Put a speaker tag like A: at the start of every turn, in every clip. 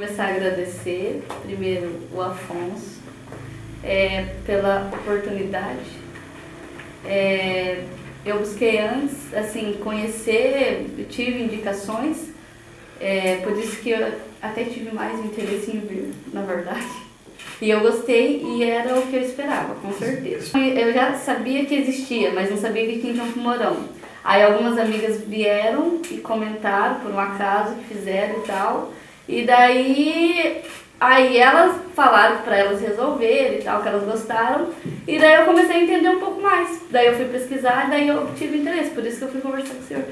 A: Começar a agradecer, primeiro, o Afonso, é, pela oportunidade. É, eu busquei antes, assim, conhecer, tive indicações, é, por isso que eu até tive mais interesse em vir, na verdade. E eu gostei e era o que eu esperava, com certeza. Eu já sabia que existia, mas não sabia que tinha um Morão. Aí algumas amigas vieram e comentaram por um acaso que fizeram e tal. E daí, aí elas falaram para elas resolverem e tal, que elas gostaram. E daí eu comecei a entender um pouco mais. Daí eu fui pesquisar e daí eu tive interesse, por isso que eu fui conversar com o senhor.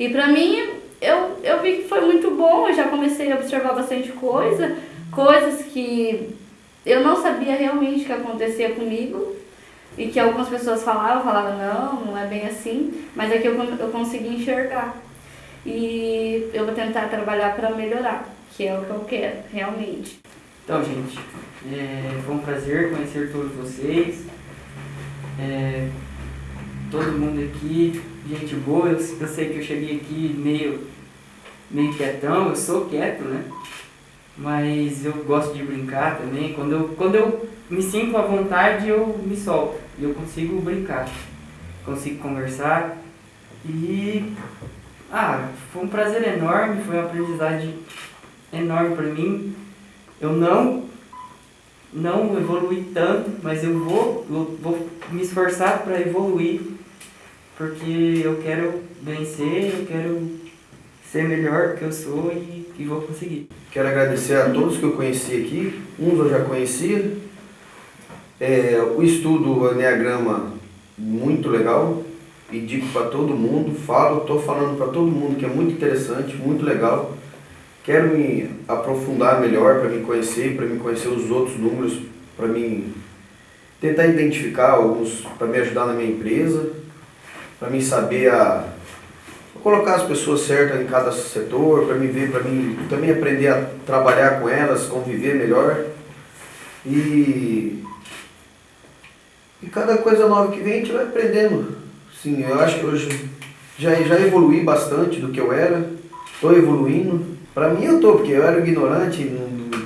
A: E pra mim, eu, eu vi que foi muito bom, eu já comecei a observar bastante coisa, coisas que eu não sabia realmente que acontecia comigo. E que algumas pessoas falavam, falavam, não, não é bem assim, mas é que eu, eu consegui enxergar. E eu vou tentar trabalhar para melhorar que é o que eu quero, realmente.
B: Então, gente, é, foi um prazer conhecer todos vocês. É, todo mundo aqui, gente boa. Eu, eu, sei que eu cheguei aqui meio, meio quietão, eu sou quieto, né? Mas eu gosto de brincar também. Quando eu, quando eu me sinto à vontade, eu me solto. E eu consigo brincar. Consigo conversar. E... Ah, foi um prazer enorme, foi uma aprendizagem enorme para mim. Eu não não evolui tanto, mas eu vou, eu vou me esforçar para evoluir, porque eu quero vencer, eu quero ser melhor do que eu sou e, e vou conseguir.
C: Quero agradecer a todos que eu conheci aqui, uns eu já conhecia. É, o estudo Enneagrama, muito legal, e digo para todo mundo, falo, estou falando para todo mundo que é muito interessante, muito legal. Quero me aprofundar melhor para me conhecer, para me conhecer os outros números, para me tentar identificar alguns, para me ajudar na minha empresa, para me saber a, colocar as pessoas certas em cada setor, para me ver, para mim também aprender a trabalhar com elas, conviver melhor. E, e cada coisa nova que vem a gente vai aprendendo. Sim, eu acho que hoje já, já evolui bastante do que eu era, estou evoluindo. Para mim eu tô, porque eu era ignorante, não,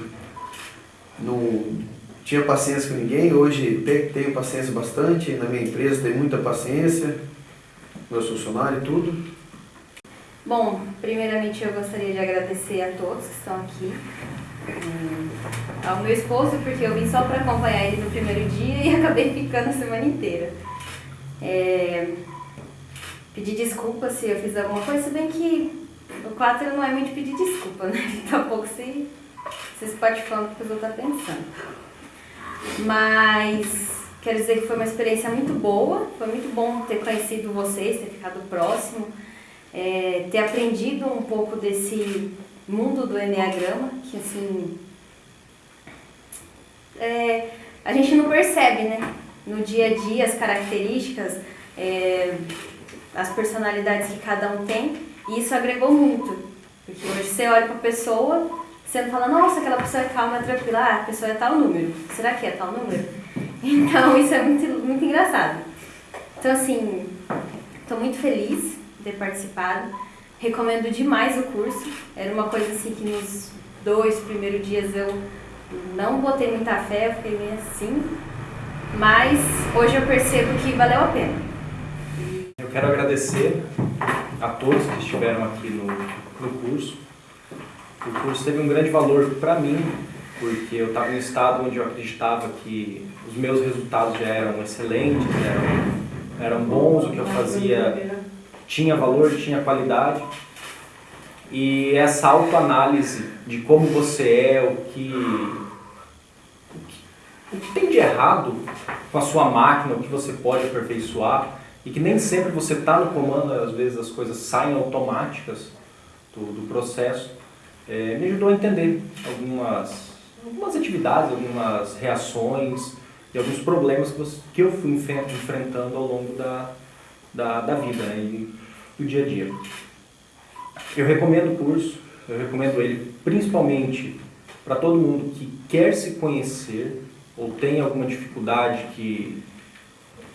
C: não tinha paciência com ninguém, hoje tenho paciência bastante, na minha empresa tenho muita paciência, meus funcionários e tudo.
D: Bom, primeiramente eu gostaria de agradecer a todos que estão aqui, ao meu esposo, porque eu vim só para acompanhar ele no primeiro dia e acabei ficando a semana inteira. É, pedir desculpa se eu fiz alguma coisa, se bem que 4 não é muito pedir desculpa, né? Ele tá um pouco se, se espatifando porque os outros estão tá pensando. Mas quero dizer que foi uma experiência muito boa, foi muito bom ter conhecido vocês, ter ficado próximo, é, ter aprendido um pouco desse mundo do Enneagrama, que assim, é, a gente não percebe, né? No dia a dia, as características, é, as personalidades que cada um tem, e isso agregou muito, porque hoje você olha para a pessoa, você não fala, nossa, aquela pessoa é calma, é tranquila, ah, a pessoa é tal número, será que é tal número? Então isso é muito, muito engraçado. Então assim, estou muito feliz de ter participado, recomendo demais o curso, era uma coisa assim que nos dois primeiros dias eu não botei muita fé, eu fiquei meio assim, mas hoje eu percebo que valeu a pena.
E: Eu quero agradecer a todos que estiveram aqui no, no curso. O curso teve um grande valor para mim, porque eu estava em um estado onde eu acreditava que os meus resultados já eram excelentes, eram, eram bons, o que eu fazia tinha valor, tinha qualidade. E essa autoanálise de como você é, o que, o que, o que tem de errado com a sua máquina, o que você pode aperfeiçoar, e que nem sempre você está no comando, às vezes as coisas saem automáticas do, do processo, é, me ajudou a entender algumas, algumas atividades, algumas reações e alguns problemas que, você, que eu fui enfrentando ao longo da, da, da vida né, e do dia a dia. Eu recomendo o curso, eu recomendo ele principalmente para todo mundo que quer se conhecer ou tem alguma dificuldade que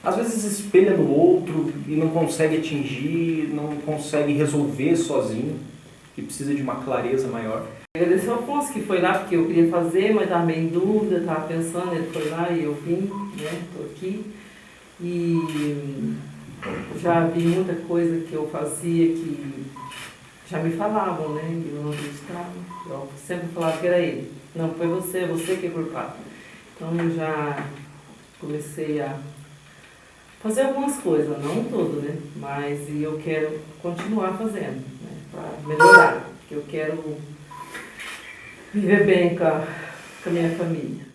E: às vezes espelha no outro e não consegue atingir, não consegue resolver sozinho e precisa de uma clareza maior.
F: Agradecer ao Afonso que foi lá porque eu queria fazer, mas estava meio em dúvida, estava pensando, ele foi lá e eu vim, né? Estou aqui. E já vi muita coisa que eu fazia que já me falavam, né? Eu não acreditava. Eu sempre falava que era ele. Não, foi você, você que é culpado. Então já comecei a fazer algumas coisas, não tudo, né? Mas eu quero continuar fazendo, né? Para melhorar. Porque eu quero viver bem com a, com a minha família.